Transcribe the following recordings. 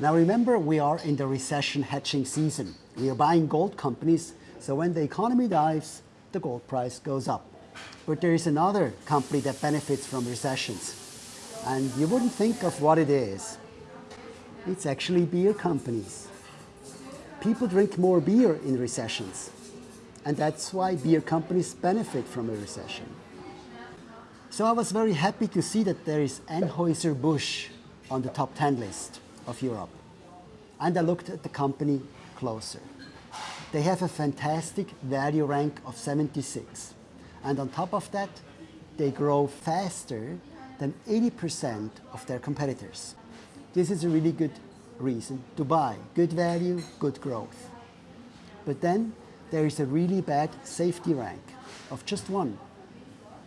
Now remember, we are in the recession hedging season. We are buying gold companies, so when the economy dives, the gold price goes up. But there is another company that benefits from recessions. And you wouldn't think of what it is. It's actually beer companies. People drink more beer in recessions. And that's why beer companies benefit from a recession. So I was very happy to see that there is Anheuser-Busch on the top 10 list of Europe. And I looked at the company closer. They have a fantastic value rank of 76. And on top of that, they grow faster than 80% of their competitors. This is a really good reason to buy. Good value, good growth. But then there is a really bad safety rank of just one.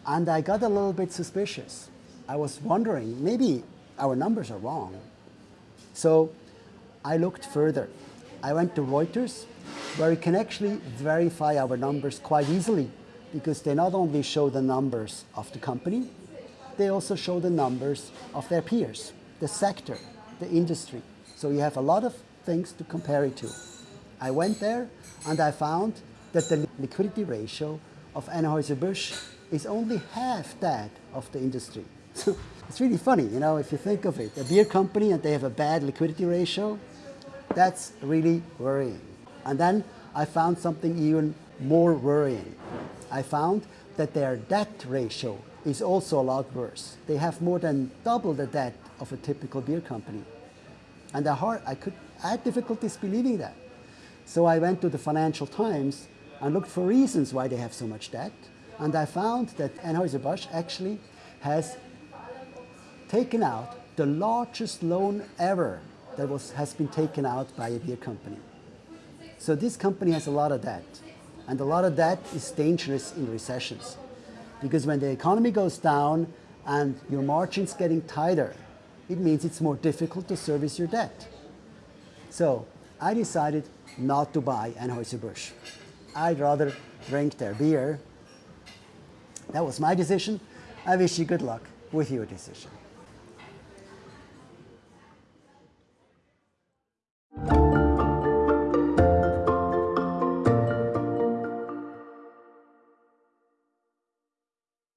And I got a little bit suspicious. I was wondering, maybe our numbers are wrong. So I looked further. I went to Reuters, where you can actually verify our numbers quite easily because they not only show the numbers of the company, they also show the numbers of their peers, the sector, the industry. So you have a lot of things to compare it to. I went there and I found that the liquidity ratio of Anheuser-Busch is only half that of the industry. So it's really funny, you know, if you think of it. A beer company and they have a bad liquidity ratio, that's really worrying. And then I found something even more worrying. I found that their debt ratio is also a lot worse. They have more than double the debt of a typical beer company. And hard, I, could, I had difficulties believing that. So I went to the Financial Times and looked for reasons why they have so much debt. And I found that Anheuser-Busch actually has taken out the largest loan ever that was, has been taken out by a beer company. So this company has a lot of debt. And a lot of debt is dangerous in recessions. Because when the economy goes down and your margin's getting tighter, it means it's more difficult to service your debt. So I decided not to buy Anheuser-Busch. I'd rather drink their beer. That was my decision. I wish you good luck with your decision.